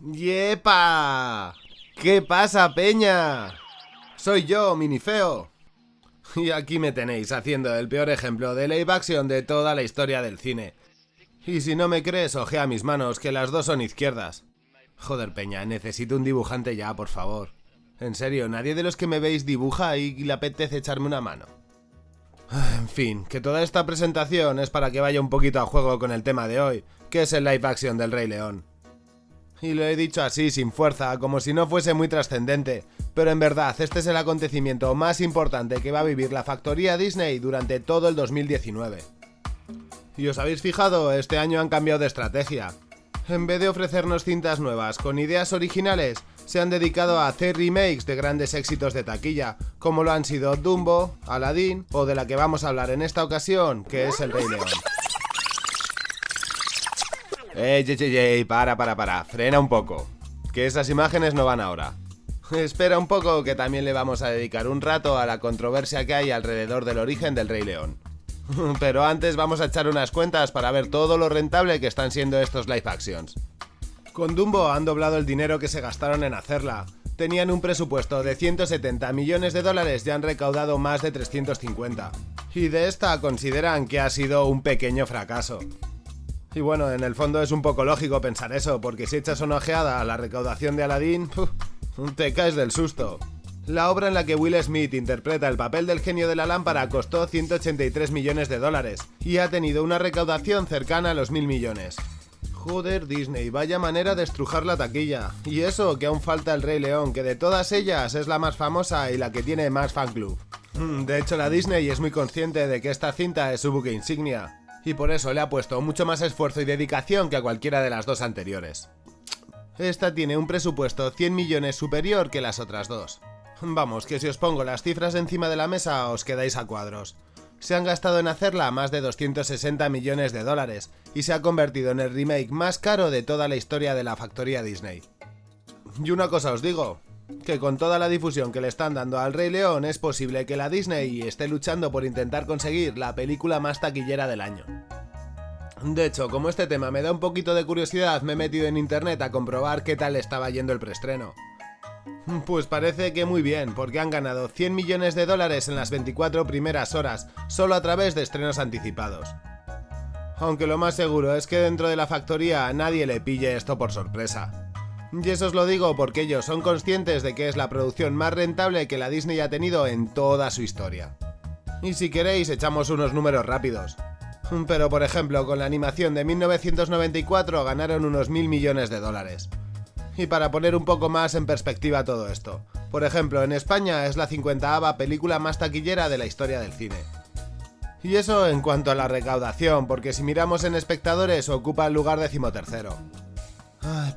¡Yepa! ¿Qué pasa, peña? Soy yo, Minifeo. Y aquí me tenéis haciendo el peor ejemplo de live action de toda la historia del cine. Y si no me crees, ojea mis manos, que las dos son izquierdas. Joder, peña, necesito un dibujante ya, por favor. En serio, nadie de los que me veis dibuja y le apetece echarme una mano. En fin, que toda esta presentación es para que vaya un poquito a juego con el tema de hoy, que es el live action del Rey León. Y lo he dicho así, sin fuerza, como si no fuese muy trascendente, pero en verdad este es el acontecimiento más importante que va a vivir la factoría Disney durante todo el 2019. Y os habéis fijado, este año han cambiado de estrategia. En vez de ofrecernos cintas nuevas con ideas originales, se han dedicado a hacer remakes de grandes éxitos de taquilla, como lo han sido Dumbo, Aladdin o de la que vamos a hablar en esta ocasión, que es El Rey León. Ye, para, para, para, frena un poco. Que esas imágenes no van ahora. Espera un poco que también le vamos a dedicar un rato a la controversia que hay alrededor del origen del Rey León. Pero antes vamos a echar unas cuentas para ver todo lo rentable que están siendo estos live actions. Con Dumbo han doblado el dinero que se gastaron en hacerla. Tenían un presupuesto de 170 millones de dólares y han recaudado más de 350. Y de esta consideran que ha sido un pequeño fracaso. Y bueno, en el fondo es un poco lógico pensar eso, porque si echas una ojeada a la recaudación de Aladdin, te caes del susto. La obra en la que Will Smith interpreta el papel del genio de la lámpara costó 183 millones de dólares y ha tenido una recaudación cercana a los mil millones. Joder, Disney, vaya manera de estrujar la taquilla. Y eso, que aún falta el Rey León, que de todas ellas es la más famosa y la que tiene más fan club. Hmm, de hecho, la Disney es muy consciente de que esta cinta es su buque insignia, y por eso le ha puesto mucho más esfuerzo y dedicación que a cualquiera de las dos anteriores. Esta tiene un presupuesto 100 millones superior que las otras dos. Vamos, que si os pongo las cifras encima de la mesa os quedáis a cuadros. Se han gastado en hacerla más de 260 millones de dólares y se ha convertido en el remake más caro de toda la historia de la factoría Disney. Y una cosa os digo, que con toda la difusión que le están dando al Rey León es posible que la Disney esté luchando por intentar conseguir la película más taquillera del año. De hecho, como este tema me da un poquito de curiosidad, me he metido en internet a comprobar qué tal estaba yendo el preestreno. Pues parece que muy bien, porque han ganado 100 millones de dólares en las 24 primeras horas, solo a través de estrenos anticipados. Aunque lo más seguro es que dentro de la factoría nadie le pille esto por sorpresa. Y eso os lo digo porque ellos son conscientes de que es la producción más rentable que la Disney ha tenido en toda su historia. Y si queréis echamos unos números rápidos. Pero por ejemplo, con la animación de 1994 ganaron unos mil millones de dólares. Y para poner un poco más en perspectiva todo esto, por ejemplo, en España es la 50 película más taquillera de la historia del cine. Y eso en cuanto a la recaudación, porque si miramos en espectadores ocupa el lugar decimotercero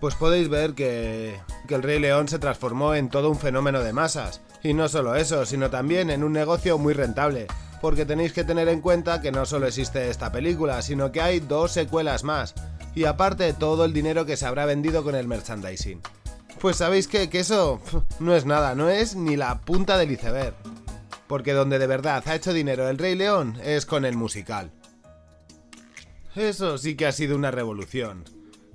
pues podéis ver que, que el Rey León se transformó en todo un fenómeno de masas. Y no solo eso, sino también en un negocio muy rentable. Porque tenéis que tener en cuenta que no solo existe esta película, sino que hay dos secuelas más. Y aparte todo el dinero que se habrá vendido con el merchandising. Pues sabéis que eso no es nada, no es ni la punta del iceberg. Porque donde de verdad ha hecho dinero el Rey León es con el musical. Eso sí que ha sido una revolución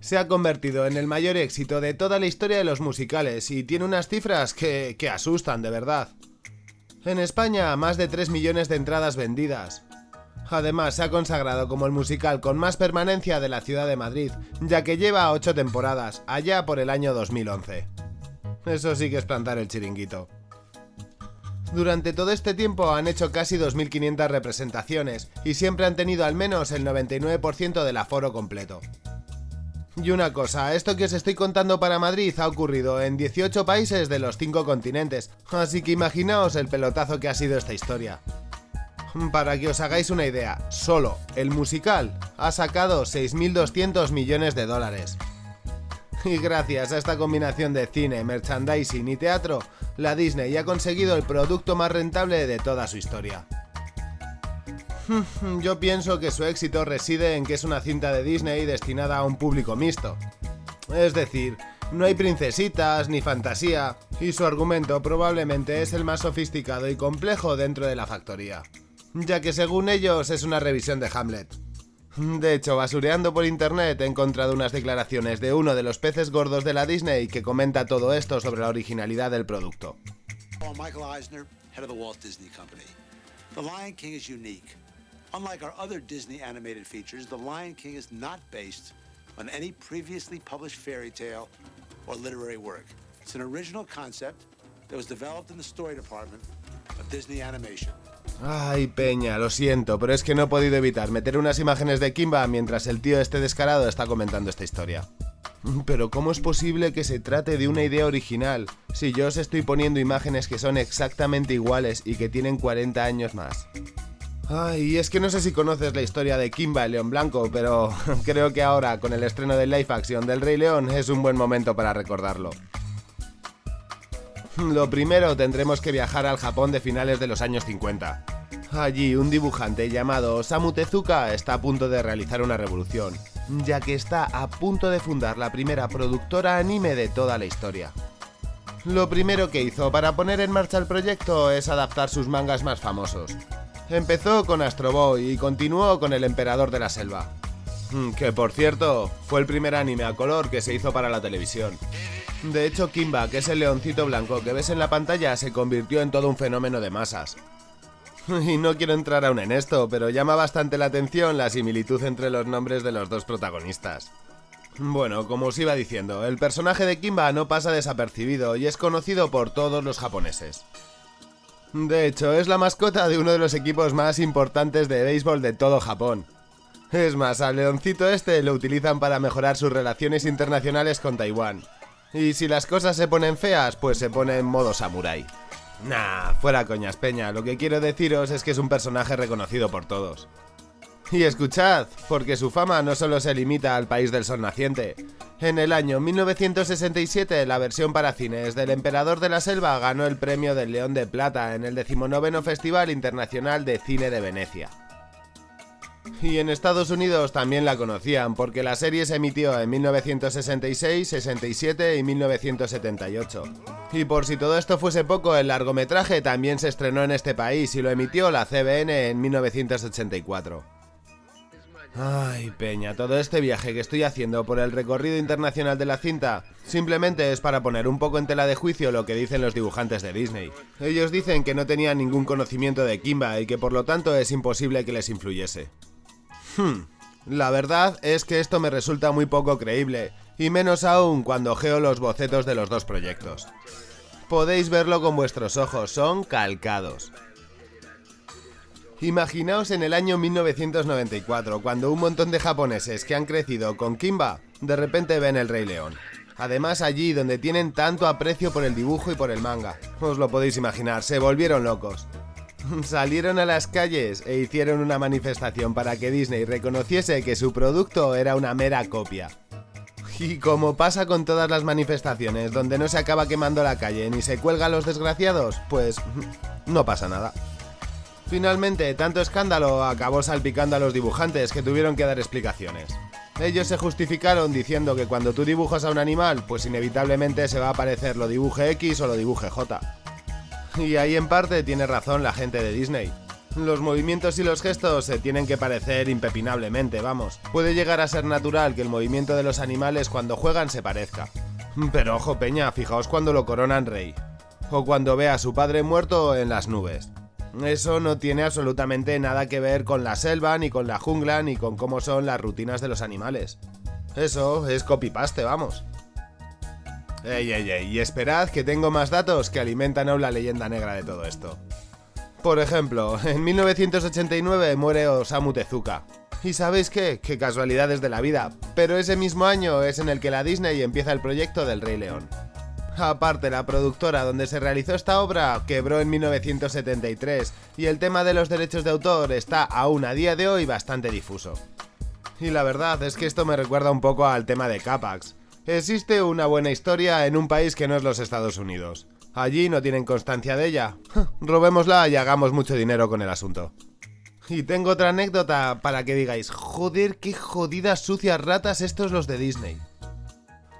se ha convertido en el mayor éxito de toda la historia de los musicales y tiene unas cifras que, que asustan de verdad. En España, más de 3 millones de entradas vendidas. Además, se ha consagrado como el musical con más permanencia de la ciudad de Madrid, ya que lleva 8 temporadas, allá por el año 2011. Eso sí que es plantar el chiringuito. Durante todo este tiempo han hecho casi 2.500 representaciones y siempre han tenido al menos el 99% del aforo completo. Y una cosa, esto que os estoy contando para Madrid ha ocurrido en 18 países de los 5 continentes, así que imaginaos el pelotazo que ha sido esta historia. Para que os hagáis una idea, solo el musical ha sacado 6.200 millones de dólares. Y gracias a esta combinación de cine, merchandising y teatro, la Disney ha conseguido el producto más rentable de toda su historia. Yo pienso que su éxito reside en que es una cinta de Disney destinada a un público mixto. Es decir, no hay princesitas ni fantasía, y su argumento probablemente es el más sofisticado y complejo dentro de la factoría, ya que según ellos es una revisión de Hamlet. De hecho, basureando por internet he encontrado unas declaraciones de uno de los peces gordos de la Disney que comenta todo esto sobre la originalidad del producto. Michael Eisner, head of the Walt Disney Company. The Lion King is unique. Unlike our other Disney animated features, The Lion King is not based on any previously published fairy tale or literary work. It's an original concept that was developed in the story department of Disney Animation. Ay, Peña, lo siento, pero es que no he podido evitar meter unas imágenes de Kimba mientras el tío este descarado está comentando esta historia. Pero ¿cómo es posible que se trate de una idea original si yo os estoy poniendo imágenes que son exactamente iguales y que tienen 40 años más? Ay, es que no sé si conoces la historia de Kimba el León Blanco, pero creo que ahora, con el estreno de live action del Rey León, es un buen momento para recordarlo. Lo primero, tendremos que viajar al Japón de finales de los años 50. Allí, un dibujante llamado Osamu Tezuka está a punto de realizar una revolución, ya que está a punto de fundar la primera productora anime de toda la historia. Lo primero que hizo para poner en marcha el proyecto es adaptar sus mangas más famosos. Empezó con Astro Boy y continuó con El Emperador de la Selva. Mm, que por cierto, fue el primer anime a color que se hizo para la televisión. De hecho, Kimba, que es el leoncito blanco que ves en la pantalla, se convirtió en todo un fenómeno de masas. Y no quiero entrar aún en esto, pero llama bastante la atención la similitud entre los nombres de los dos protagonistas. Bueno, como os iba diciendo, el personaje de Kimba no pasa desapercibido y es conocido por todos los japoneses. De hecho, es la mascota de uno de los equipos más importantes de béisbol de todo Japón. Es más, al leoncito este lo utilizan para mejorar sus relaciones internacionales con Taiwán. Y si las cosas se ponen feas, pues se pone en modo samurái. Nah, fuera coñas, peña, lo que quiero deciros es que es un personaje reconocido por todos. Y escuchad, porque su fama no solo se limita al país del sol naciente. En el año 1967, la versión para cines del Emperador de la Selva ganó el premio del León de Plata en el decimonoveno Festival Internacional de Cine de Venecia. Y en Estados Unidos también la conocían porque la serie se emitió en 1966, 67 y 1978. Y por si todo esto fuese poco, el largometraje también se estrenó en este país y lo emitió la CBN en 1984. Ay, Peña, todo este viaje que estoy haciendo por el recorrido internacional de la cinta simplemente es para poner un poco en tela de juicio lo que dicen los dibujantes de Disney. Ellos dicen que no tenían ningún conocimiento de Kimba y que por lo tanto es imposible que les influyese. Hmm. La verdad es que esto me resulta muy poco creíble, y menos aún cuando geo los bocetos de los dos proyectos. Podéis verlo con vuestros ojos, son calcados. Imaginaos en el año 1994, cuando un montón de japoneses que han crecido con Kimba, de repente ven el Rey León. Además allí donde tienen tanto aprecio por el dibujo y por el manga. Os lo podéis imaginar, se volvieron locos. salieron a las calles e hicieron una manifestación para que Disney reconociese que su producto era una mera copia. Y como pasa con todas las manifestaciones donde no se acaba quemando la calle ni se cuelga a los desgraciados, pues no pasa nada. Finalmente, tanto escándalo acabó salpicando a los dibujantes que tuvieron que dar explicaciones. Ellos se justificaron diciendo que cuando tú dibujas a un animal, pues inevitablemente se va a aparecer lo dibuje X o lo dibuje J. Y ahí en parte tiene razón la gente de Disney. Los movimientos y los gestos se tienen que parecer impepinablemente, vamos. Puede llegar a ser natural que el movimiento de los animales cuando juegan se parezca. Pero ojo peña, fijaos cuando lo coronan rey. O cuando ve a su padre muerto en las nubes. Eso no tiene absolutamente nada que ver con la selva, ni con la jungla, ni con cómo son las rutinas de los animales. Eso es copy-paste, vamos. Ey, ey, ey, y esperad que tengo más datos que alimentan aún la leyenda negra de todo esto. Por ejemplo, en 1989 muere Osamu Tezuka. ¿Y sabéis qué? Qué casualidades de la vida. Pero ese mismo año es en el que la Disney empieza el proyecto del Rey León. Aparte, la productora donde se realizó esta obra quebró en 1973 y el tema de los derechos de autor está aún a día de hoy bastante difuso. Y la verdad es que esto me recuerda un poco al tema de Capax, Existe una buena historia en un país que no es los Estados Unidos. Allí no tienen constancia de ella. Robémosla y hagamos mucho dinero con el asunto. Y tengo otra anécdota para que digáis, joder, qué jodidas sucias ratas estos los de Disney.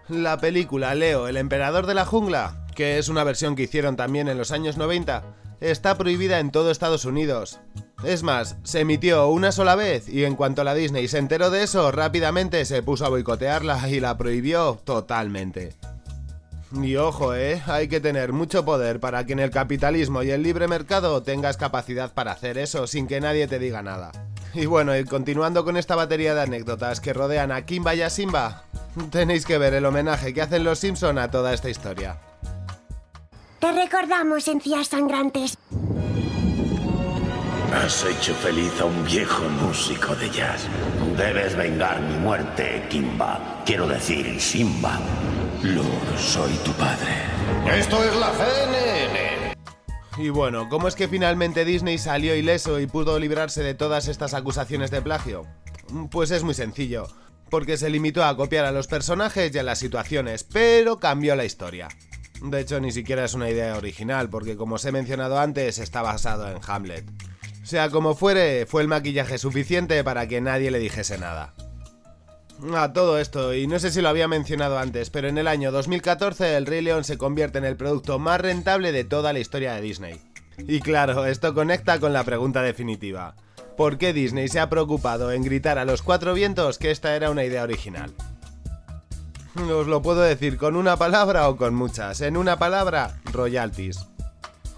La película Leo, el emperador de la jungla, que es una versión que hicieron también en los años 90, está prohibida en todo Estados Unidos. Es más, se emitió una sola vez y en cuanto la Disney se enteró de eso, rápidamente se puso a boicotearla y la prohibió totalmente. Y ojo, eh, hay que tener mucho poder para que en el capitalismo y el libre mercado tengas capacidad para hacer eso sin que nadie te diga nada. Y bueno, y continuando con esta batería de anécdotas que rodean a Kimba y a Simba, tenéis que ver el homenaje que hacen los Simpson a toda esta historia. Te recordamos, encías sangrantes. Has hecho feliz a un viejo músico de jazz. Debes vengar mi muerte, Kimba. Quiero decir, Simba. Lord, soy tu padre. Esto es la CNN. Y bueno, ¿cómo es que finalmente Disney salió ileso y pudo librarse de todas estas acusaciones de plagio? Pues es muy sencillo, porque se limitó a copiar a los personajes y a las situaciones, pero cambió la historia. De hecho, ni siquiera es una idea original, porque como os he mencionado antes, está basado en Hamlet. Sea como fuere, fue el maquillaje suficiente para que nadie le dijese nada. A todo esto, y no sé si lo había mencionado antes, pero en el año 2014 el Rey León se convierte en el producto más rentable de toda la historia de Disney. Y claro, esto conecta con la pregunta definitiva. ¿Por qué Disney se ha preocupado en gritar a los cuatro vientos que esta era una idea original? Os lo puedo decir con una palabra o con muchas. En una palabra, royalties.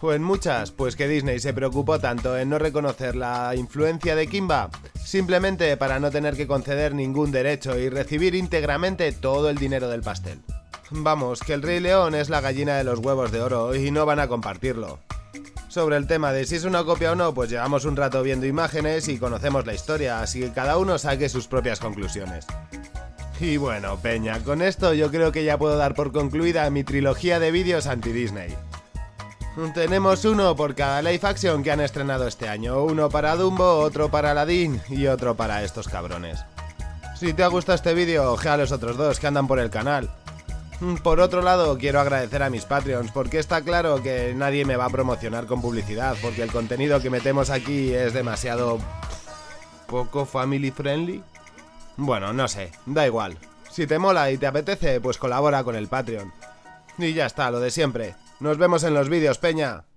O en muchas, pues que Disney se preocupó tanto en no reconocer la influencia de Kimba, simplemente para no tener que conceder ningún derecho y recibir íntegramente todo el dinero del pastel. Vamos, que el Rey León es la gallina de los huevos de oro y no van a compartirlo. Sobre el tema de si es una copia o no, pues llevamos un rato viendo imágenes y conocemos la historia, así que cada uno saque sus propias conclusiones. Y bueno, Peña, con esto yo creo que ya puedo dar por concluida mi trilogía de vídeos anti-Disney. Tenemos uno por cada live action que han estrenado este año, uno para Dumbo, otro para Aladdin y otro para estos cabrones. Si te ha gustado este vídeo, ojea a los otros dos que andan por el canal. Por otro lado, quiero agradecer a mis Patreons, porque está claro que nadie me va a promocionar con publicidad, porque el contenido que metemos aquí es demasiado... poco family friendly. Bueno, no sé, da igual. Si te mola y te apetece, pues colabora con el Patreon. Y ya está, lo de siempre. Nos vemos en los vídeos, Peña.